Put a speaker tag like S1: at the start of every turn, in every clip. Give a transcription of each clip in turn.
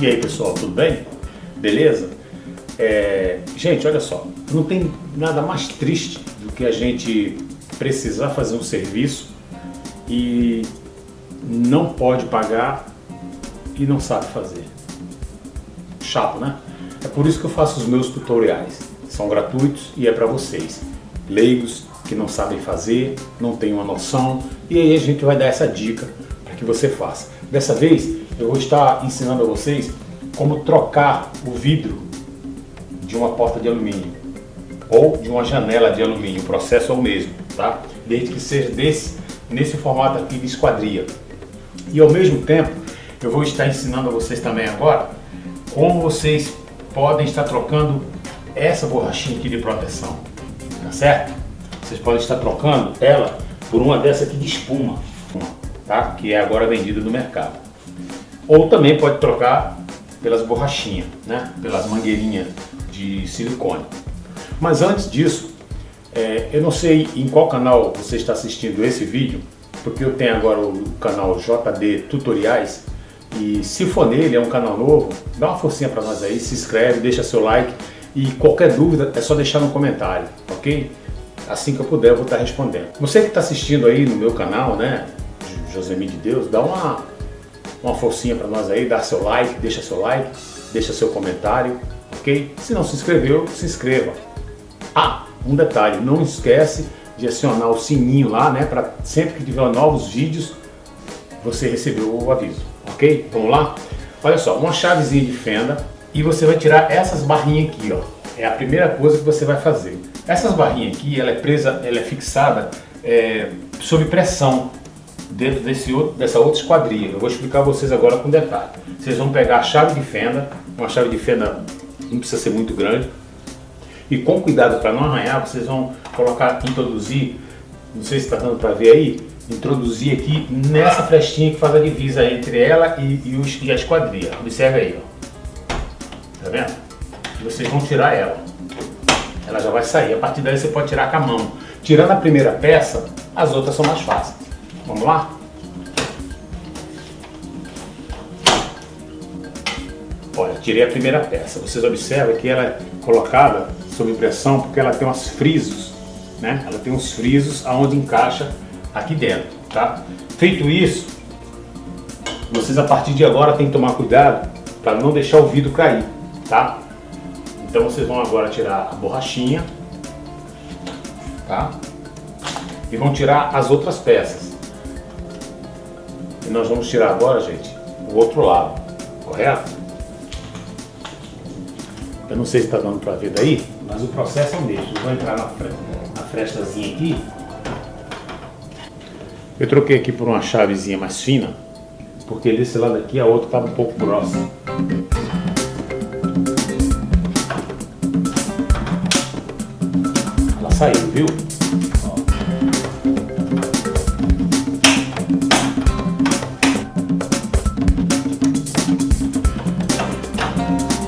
S1: E aí pessoal, tudo bem? Beleza? É, gente, olha só, não tem nada mais triste do que a gente precisar fazer um serviço e não pode pagar e não sabe fazer. Chato, né? É por isso que eu faço os meus tutoriais. São gratuitos e é para vocês, leigos que não sabem fazer, não têm uma noção, e aí a gente vai dar essa dica para que você faça. Dessa vez eu vou estar ensinando a vocês como trocar o vidro de uma porta de alumínio ou de uma janela de alumínio, o processo é o mesmo, tá? Desde que seja desse, nesse formato aqui de esquadria. E ao mesmo tempo, eu vou estar ensinando a vocês também agora como vocês podem estar trocando essa borrachinha aqui de proteção, tá certo? Vocês podem estar trocando ela por uma dessa aqui de espuma, tá? Que é agora vendida no mercado. Ou também pode trocar pelas borrachinhas, né? pelas mangueirinhas de silicone. Mas antes disso, é, eu não sei em qual canal você está assistindo esse vídeo, porque eu tenho agora o canal JD Tutoriais, e se for nele, é um canal novo, dá uma forcinha para nós aí, se inscreve, deixa seu like, e qualquer dúvida é só deixar no comentário, ok? Assim que eu puder eu vou estar respondendo. Você que está assistindo aí no meu canal, né, Josemi de Deus, dá uma uma forcinha para nós aí, dá seu like, deixa seu like, deixa seu comentário, ok? Se não se inscreveu, se inscreva. Ah, um detalhe, não esquece de acionar o sininho lá, né, para sempre que tiver novos vídeos, você recebeu o aviso, ok? Vamos lá? Olha só, uma chavezinha de fenda e você vai tirar essas barrinhas aqui, ó. É a primeira coisa que você vai fazer. Essas barrinhas aqui, ela é presa, ela é fixada é, sob pressão dentro desse outro, dessa outra esquadria. Eu vou explicar a vocês agora com detalhe. Vocês vão pegar a chave de fenda, uma chave de fenda não precisa ser muito grande, e com cuidado para não arranhar, vocês vão colocar, introduzir, não sei se está dando para ver aí, introduzir aqui nessa flechinha que faz a divisa entre ela e, e, os, e a esquadria. Observe aí, ó. Tá vendo? Vocês vão tirar ela. Ela já vai sair. A partir daí você pode tirar com a mão. Tirando a primeira peça, as outras são mais fáceis. Vamos lá? Olha, tirei a primeira peça. Vocês observam que ela é colocada sob pressão porque ela tem uns frisos, né? Ela tem uns frisos aonde encaixa aqui dentro, tá? Feito isso, vocês a partir de agora tem que tomar cuidado para não deixar o vidro cair, tá? Então vocês vão agora tirar a borrachinha, tá? E vão tirar as outras peças. E nós vamos tirar agora, gente, o outro lado, correto? Eu não sei se está dando para ver daí, mas o processo é o mesmo. Vou entrar na, fre na frestazinha aqui. Eu troquei aqui por uma chavezinha mais fina, porque desse lado aqui a outra estava um pouco grossa. Saiu, viu?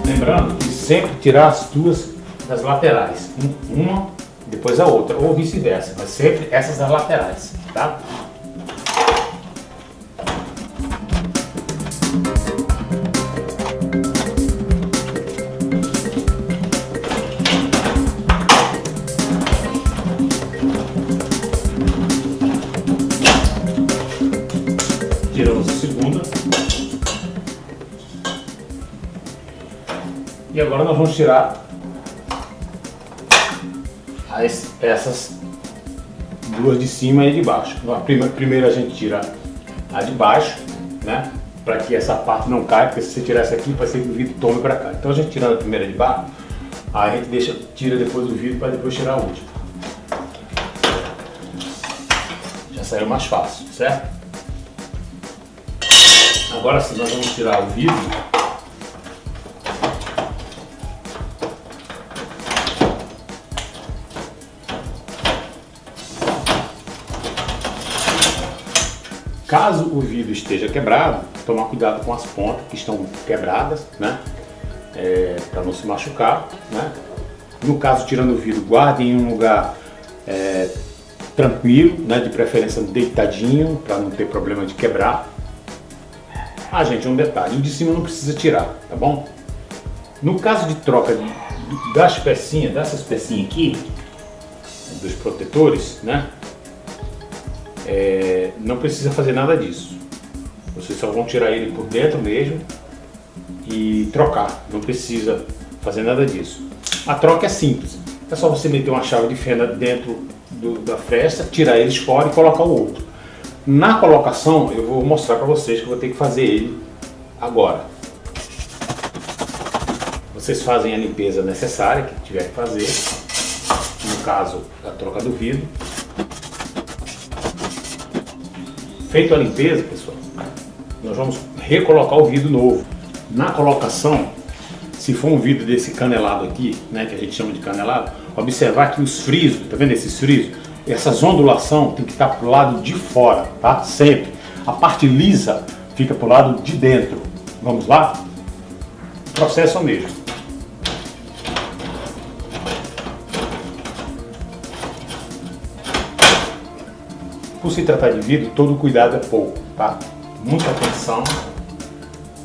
S1: Lembrando que sempre tirar as duas das laterais, uma depois a outra, ou vice-versa, mas sempre essas das laterais, E agora nós vamos tirar as peças duas de cima e de baixo. Primeiro a gente tira a de baixo, né? Para que essa parte não caia, porque se você tirar essa aqui, vai ser que o vidro tome para cá. Então a gente tirando a primeira de baixo, a gente deixa, tira depois o vidro para depois tirar a última. Já saiu mais fácil, certo? Agora sim, nós vamos tirar o vidro Caso o vidro esteja quebrado, tomar cuidado com as pontas que estão quebradas, né? É, para não se machucar, né? No caso, tirando o vidro, guarde em um lugar é, tranquilo, né, de preferência deitadinho, para não ter problema de quebrar. Ah, gente, um detalhe, o de cima não precisa tirar, tá bom? No caso de troca das pecinhas, dessas pecinhas aqui, dos protetores, né, é, não precisa fazer nada disso. Vocês só vão tirar ele por dentro mesmo e trocar, não precisa fazer nada disso. A troca é simples, é só você meter uma chave de fenda dentro do, da fresta, tirar eles fora e colocar o outro. Na colocação, eu vou mostrar para vocês que eu vou ter que fazer ele agora. Vocês fazem a limpeza necessária que tiver que fazer, no caso, a troca do vidro. Feito a limpeza, pessoal, nós vamos recolocar o vidro novo. Na colocação, se for um vidro desse canelado aqui, né, que a gente chama de canelado, observar que os frisos, tá vendo esses frisos? Essas ondulação tem que estar para o lado de fora, tá? Sempre. A parte lisa fica para o lado de dentro. Vamos lá? Processo mesmo. Por se tratar de vidro, todo cuidado é pouco, tá? Muita atenção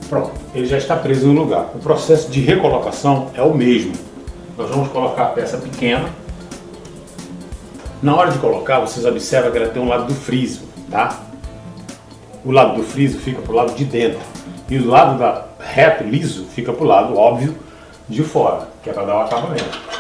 S1: Pronto, ele já está preso no lugar. O processo de recolocação é o mesmo. Nós vamos colocar a peça pequena. Na hora de colocar, vocês observam que ela tem um lado do friso, tá? O lado do friso fica para o lado de dentro. E o lado da reto, liso, fica para o lado, óbvio, de fora, que é para dar o acabamento.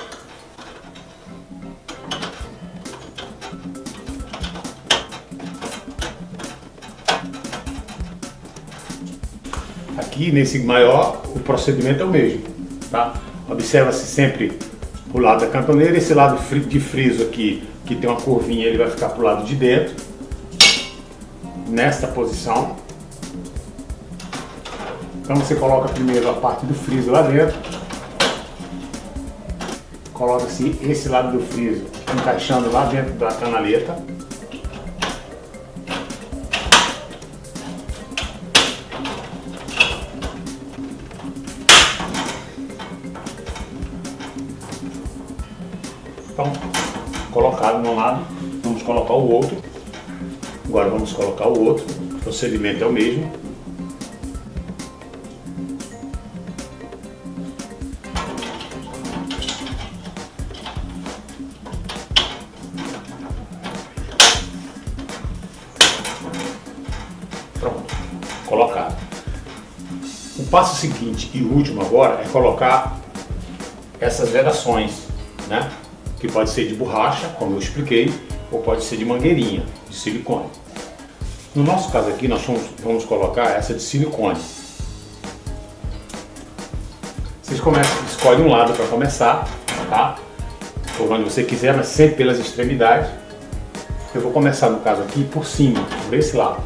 S1: Aqui nesse maior, o procedimento é o mesmo. Tá? Observa-se sempre o lado da cantoneira, esse lado de friso aqui, que tem uma curvinha, ele vai ficar para o lado de dentro, nesta posição. Então você coloca primeiro a parte do friso lá dentro, coloca-se esse lado do friso encaixando lá dentro da canaleta. No lado, vamos colocar o outro. Agora vamos colocar o outro. O procedimento é o mesmo. Pronto, colocado. O passo seguinte e último agora é colocar essas vedações, né? Que pode ser de borracha, como eu expliquei, ou pode ser de mangueirinha, de silicone. No nosso caso aqui, nós vamos, vamos colocar essa de silicone. Vocês começam, escolhem um lado para começar, tá? Por onde você quiser, mas sempre pelas extremidades. Eu vou começar, no caso aqui, por cima, por esse lado.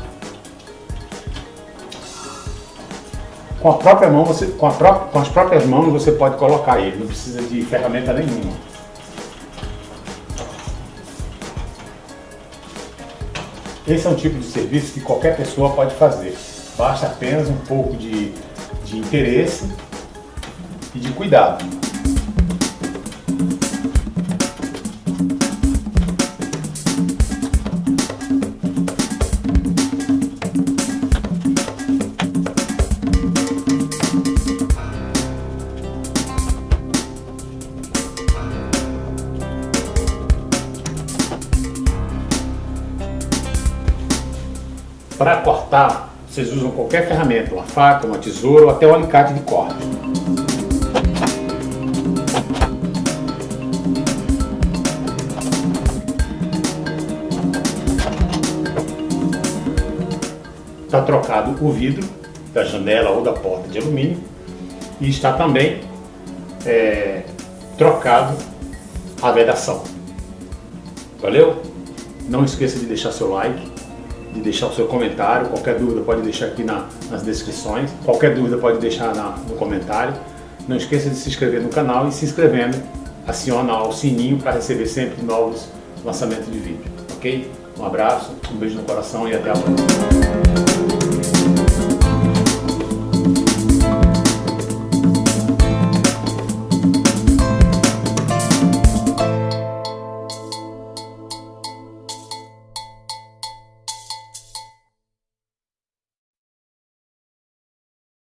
S1: Com a própria mão, você, com, a pró com as próprias mãos você pode colocar ele, não precisa de ferramenta nenhuma. Esse é um tipo de serviço que qualquer pessoa pode fazer. Basta apenas um pouco de, de interesse e de cuidado. Para cortar, vocês usam qualquer ferramenta, uma faca, uma tesoura ou até um alicate de corte. Está trocado o vidro da janela ou da porta de alumínio e está também é, trocado a vedação. Valeu? Não esqueça de deixar seu like, de deixar o seu comentário. Qualquer dúvida pode deixar aqui na, nas descrições. Qualquer dúvida pode deixar na, no comentário. Não esqueça de se inscrever no canal e se inscrevendo, aciona o sininho para receber sempre novos lançamentos de vídeo. Ok? Um abraço, um beijo no coração e até a próxima.